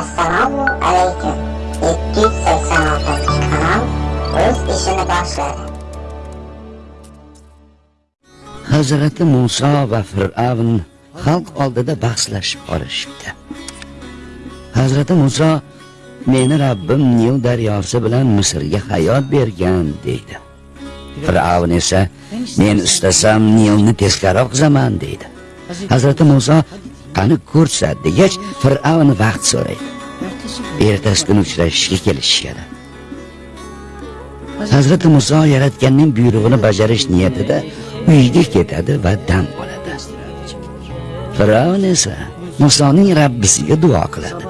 assalomu alaykum. 286 kanal o'z ishini boshladi. Hazrati Musa va fir'avn xalq oldida bahslashib qolishibdi. Hazrati Musa meni rabbim nil daryosi bilan misrga hayot bergan deydi. Fir'avn esa men istasam nilni teskari oqazaman deydi. Hazrati Musa qani ko'rsat degach fir'avn vaqt so'raydi ertasi kuni uchrashishga kelishishadi hazrati muso yaratganning buyrug'ini bajarish niyatida uyiga ketadi va dam oladi. Fir'avn esa musoning rabbisiga duo qiladi.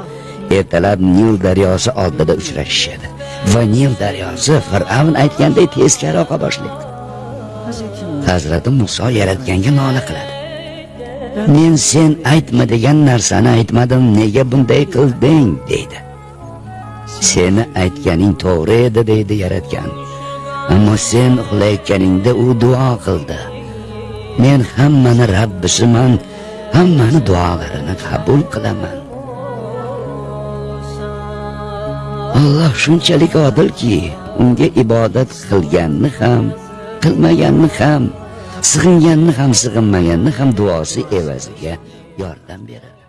Ertalab nil daryosi oldida uchrashishadi va nil daryosi fir'avn aytganday teskari oqa boshlaydi. Hazrati muso yaratganga nola qiladi. Men sen aytma degan narsani aytmadim nega bunday qilding? deydi. Seni aytganing to'g'ri edi deydi yaratgan. Ammo sen uxlayotganingda u duo qildi. Men hammani rabbisiman hammani duolarini qabul qilaman. Alloh shunchalik odilki unga ibodat qilganni ham qilmaganni ham sig'inganni ham sig'inmaganni ham duosi evaziga yordam beradi.